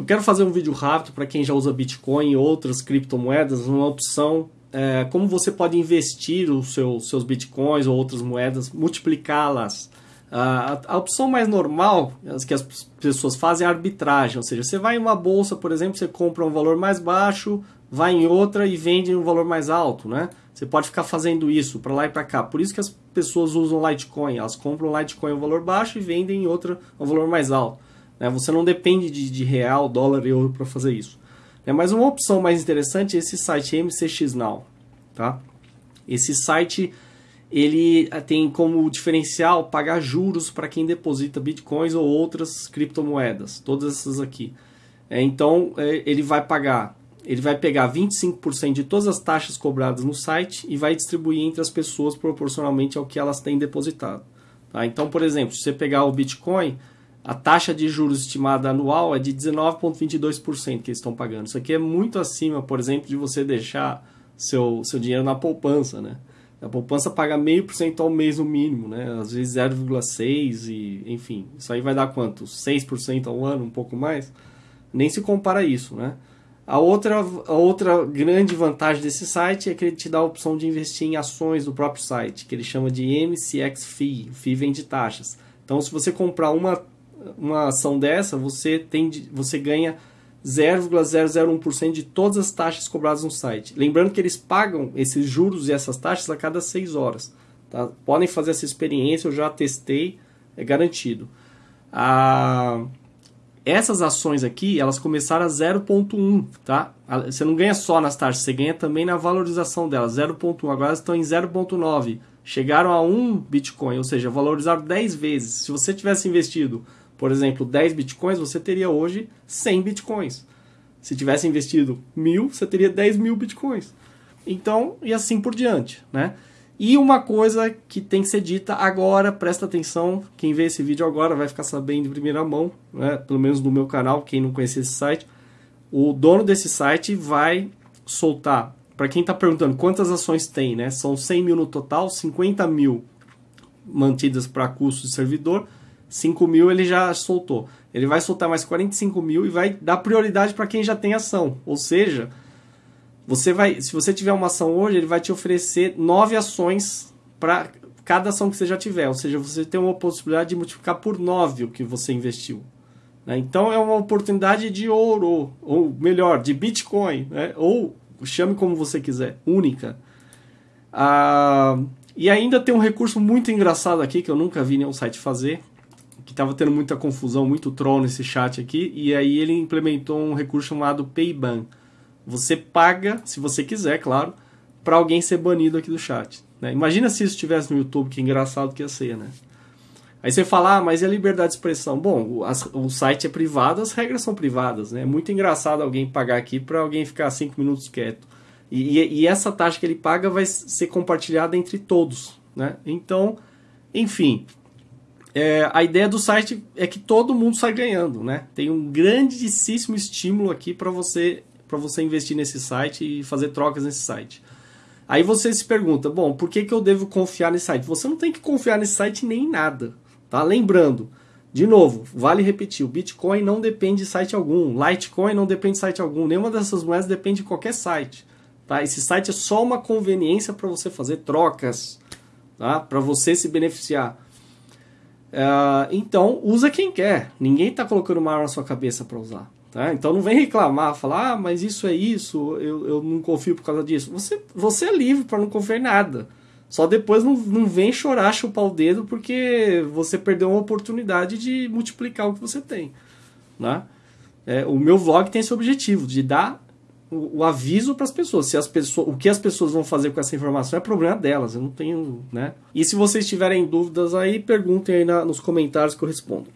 Eu quero fazer um vídeo rápido para quem já usa Bitcoin e outras criptomoedas, uma opção é, como você pode investir os seu, seus Bitcoins ou outras moedas, multiplicá-las. A, a, opção mais normal que as pessoas fazem é a arbitragem, ou seja, você vai em uma bolsa, por exemplo, você compra um valor mais baixo, vai em outra e vende um valor mais alto, né? Você pode ficar fazendo isso para lá e para cá. Por isso que as pessoas usam Litecoin. Elas compram Litecoin um valor baixo e vendem em outra um valor mais alto. Né? Você não depende de, de real, dólar e euro para fazer isso. Né? Mas uma opção mais interessante é esse site MCX Now. Tá? Esse site ele eh, tem como diferencial pagar juros para quem deposita bitcoins ou outras criptomoedas, todas essas aqui. É, então é, ele vai pagar ele vai pegar 25% de todas as taxas cobradas no site e vai distribuir entre as pessoas proporcionalmente ao que elas têm depositado. Tá? Então, por exemplo, se você pegar o Bitcoin, a taxa de juros estimada anual é de 19,22% que eles estão pagando. Isso aqui é muito acima, por exemplo, de você deixar seu, seu dinheiro na poupança. Né? A poupança paga meio por cento ao mês no mínimo, né? às vezes 0,6% e enfim. Isso aí vai dar quanto? 6% ao ano, um pouco mais? Nem se compara isso, né? A outra, a outra grande vantagem desse site é que ele te dá a opção de investir em ações do próprio site, que ele chama de MCX Fee. O FII vem de taxas. Então, se você comprar uma, uma ação dessa, você, tem, você ganha 0,001% de todas as taxas cobradas no site. Lembrando que eles pagam esses juros e essas taxas a cada 6 horas. Tá? Podem fazer essa experiência, eu já testei, é garantido. A essas ações aqui, elas começaram a 0.1, tá? Você não ganha só nas taxas, você ganha também na valorização delas, 0.1. Agora estão em 0.9. Chegaram a 1 Bitcoin, ou seja, valorizaram 10 vezes. Se você tivesse investido, por exemplo, 10 Bitcoins, você teria hoje 100 Bitcoins. Se tivesse investido 1000, você teria 10 mil Bitcoins. Então, e assim por diante, né? E uma coisa que tem que ser dita agora, presta atenção, quem vê esse vídeo agora vai ficar sabendo de primeira mão, né? pelo menos no meu canal, quem não conhece esse site. O dono desse site vai soltar, para quem está perguntando quantas ações tem, né? são 100 mil no total, 50 mil mantidas para custo de servidor, 5 mil ele já soltou. Ele vai soltar mais 45 mil e vai dar prioridade para quem já tem ação, ou seja você vai, se você tiver uma ação hoje, ele vai te oferecer nove ações para cada ação que você já tiver. Ou seja, você tem uma possibilidade de multiplicar por nove o que você investiu. Né? Então é uma oportunidade de ouro, ou melhor, de Bitcoin, né? ou chame como você quiser, única. Ah, e ainda tem um recurso muito engraçado aqui que eu nunca vi nenhum site fazer, que estava tendo muita confusão, muito troll nesse chat aqui, e aí ele implementou um recurso chamado Payban. Você paga, se você quiser, claro, para alguém ser banido aqui do chat. Né? Imagina se isso estivesse no YouTube, que engraçado que ia ser, né? Aí você fala, ah, mas e a liberdade de expressão? Bom, o, as, o site é privado, as regras são privadas, né? É muito engraçado alguém pagar aqui para alguém ficar cinco minutos quieto. E, e, e, essa taxa que ele paga vai ser compartilhada entre todos, né? Então, enfim, é, a ideia do site é que todo mundo sai ganhando, né? Tem um grandíssimo estímulo aqui para você para você investir nesse site e fazer trocas nesse site. Aí você se pergunta, bom, por que, que eu devo confiar nesse site? Você não tem que confiar nesse site nem nada, tá? Lembrando, de novo, vale repetir, o Bitcoin não depende de site algum, Litecoin não depende de site algum, nenhuma dessas moedas depende de qualquer site, tá? Esse site é só uma conveniência para você fazer trocas, tá? Para você se beneficiar. Uh, então, usa quem quer. Ninguém está colocando uma arma na sua cabeça para usar. Tá? Então não vem reclamar, falar, ah, mas isso é isso, eu, eu não confio por causa disso. Você, você é livre para não confiar em nada. Só depois não, não vem chorar, chupar o dedo, porque você perdeu uma oportunidade de multiplicar o que você tem. Né? É, o meu vlog tem esse objetivo, de dar o, o aviso para as pessoas. Se as pessoas. O que as pessoas vão fazer com essa informação é problema delas. Eu não tenho. Né? E se vocês tiverem dúvidas aí, perguntem aí na, nos comentários que eu respondo.